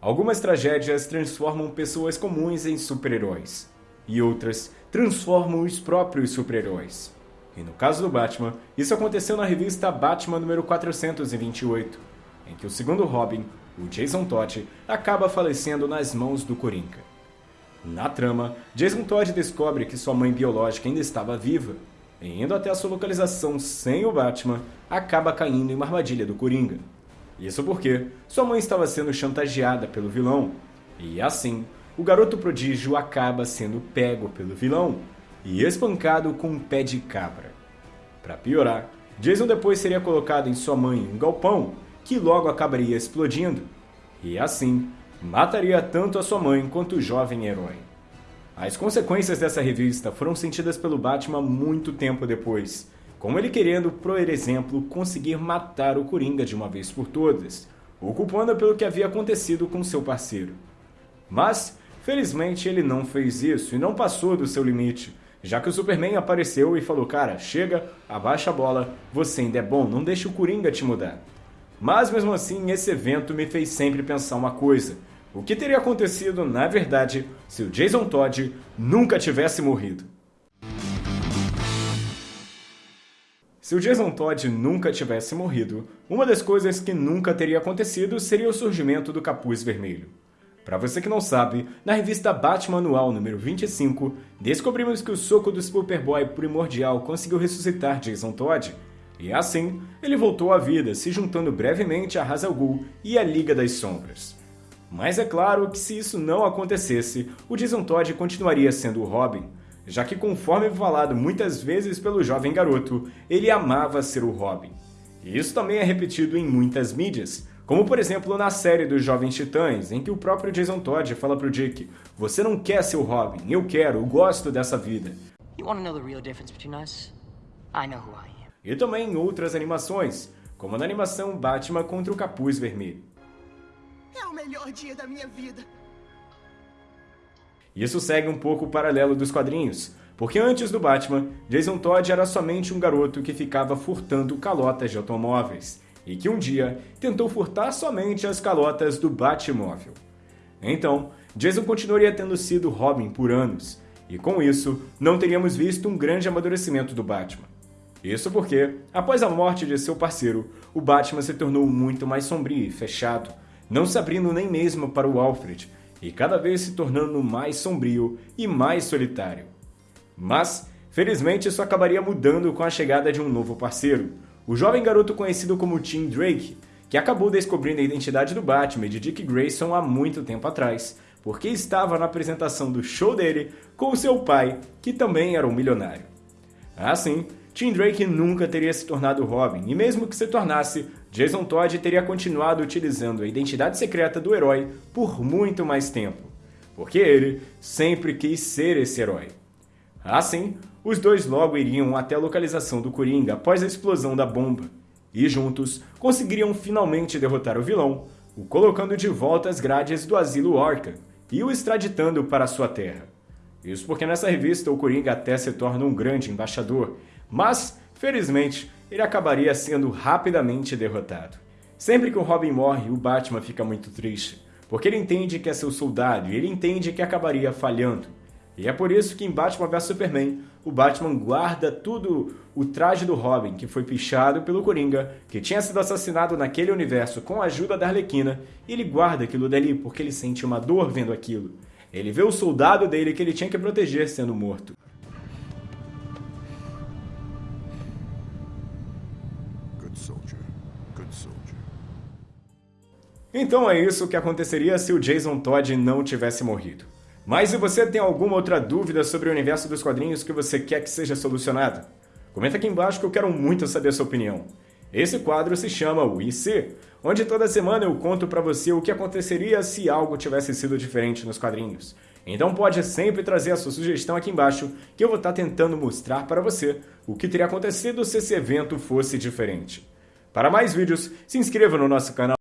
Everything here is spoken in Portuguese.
Algumas tragédias transformam pessoas comuns em super-heróis, e outras transformam os próprios super-heróis. E no caso do Batman, isso aconteceu na revista Batman número 428, em que o segundo Robin, o Jason Todd, acaba falecendo nas mãos do Coringa. Na trama, Jason Todd descobre que sua mãe biológica ainda estava viva, e indo até a sua localização sem o Batman, acaba caindo em uma armadilha do Coringa. Isso porque sua mãe estava sendo chantageada pelo vilão, e assim, o garoto prodígio acaba sendo pego pelo vilão e espancado com um pé de cabra. Para piorar, Jason depois seria colocado em sua mãe em um galpão, que logo acabaria explodindo, e assim mataria tanto a sua mãe quanto o jovem herói. As consequências dessa revista foram sentidas pelo Batman muito tempo depois, como ele querendo, por exemplo, conseguir matar o Coringa de uma vez por todas, o culpando pelo que havia acontecido com seu parceiro. Mas, felizmente, ele não fez isso e não passou do seu limite, já que o Superman apareceu e falou: Cara, chega, abaixa a bola, você ainda é bom, não deixe o Coringa te mudar. Mas mesmo assim, esse evento me fez sempre pensar uma coisa: o que teria acontecido, na verdade, se o Jason Todd nunca tivesse morrido? Se o Jason Todd nunca tivesse morrido, uma das coisas que nunca teria acontecido seria o surgimento do Capuz Vermelho. Para você que não sabe, na revista Batman Anual número 25, descobrimos que o soco do Superboy primordial conseguiu ressuscitar Jason Todd, e assim ele voltou à vida, se juntando brevemente a Ra's al Ghul e a Liga das Sombras. Mas é claro que se isso não acontecesse, o Jason Todd continuaria sendo o Robin, já que conforme falado muitas vezes pelo jovem garoto, ele amava ser o Robin. E isso também é repetido em muitas mídias, como por exemplo na série dos Jovens Titãs, em que o próprio Jason Todd fala pro Dick, você não quer ser o Robin, eu quero, eu gosto dessa vida. E também em outras animações, como na animação Batman contra o Capuz Vermelho. É o melhor dia da minha vida. Isso segue um pouco o paralelo dos quadrinhos, porque antes do Batman, Jason Todd era somente um garoto que ficava furtando calotas de automóveis, e que um dia tentou furtar somente as calotas do Batmóvel. Então, Jason continuaria tendo sido Robin por anos, e com isso, não teríamos visto um grande amadurecimento do Batman. Isso porque, após a morte de seu parceiro, o Batman se tornou muito mais sombrio e fechado, não se abrindo nem mesmo para o Alfred, e cada vez se tornando mais sombrio e mais solitário. Mas, felizmente, isso acabaria mudando com a chegada de um novo parceiro, o jovem garoto conhecido como Tim Drake, que acabou descobrindo a identidade do Batman e de Dick Grayson há muito tempo atrás, porque estava na apresentação do show dele com seu pai, que também era um milionário. Assim, Tim Drake nunca teria se tornado Robin, e mesmo que se tornasse, Jason Todd teria continuado utilizando a identidade secreta do herói por muito mais tempo, porque ele sempre quis ser esse herói. Assim, os dois logo iriam até a localização do Coringa após a explosão da bomba, e juntos conseguiriam finalmente derrotar o vilão, o colocando de volta às grades do asilo Arkham e o extraditando para sua terra. Isso porque nessa revista o Coringa até se torna um grande embaixador, mas, felizmente, ele acabaria sendo rapidamente derrotado. Sempre que o Robin morre, o Batman fica muito triste, porque ele entende que é seu soldado e ele entende que acabaria falhando. E é por isso que em Batman vs Superman, o Batman guarda tudo o traje do Robin, que foi pichado pelo Coringa, que tinha sido assassinado naquele universo com a ajuda da Arlequina, e ele guarda aquilo dali porque ele sente uma dor vendo aquilo. Ele vê o soldado dele que ele tinha que proteger sendo morto. Então é isso que aconteceria se o Jason Todd não tivesse morrido. Mas se você tem alguma outra dúvida sobre o universo dos quadrinhos que você quer que seja solucionada, comenta aqui embaixo que eu quero muito saber a sua opinião. Esse quadro se chama O IC, onde toda semana eu conto para você o que aconteceria se algo tivesse sido diferente nos quadrinhos. Então pode sempre trazer a sua sugestão aqui embaixo, que eu vou estar tentando mostrar para você o que teria acontecido se esse evento fosse diferente. Para mais vídeos, se inscreva no nosso canal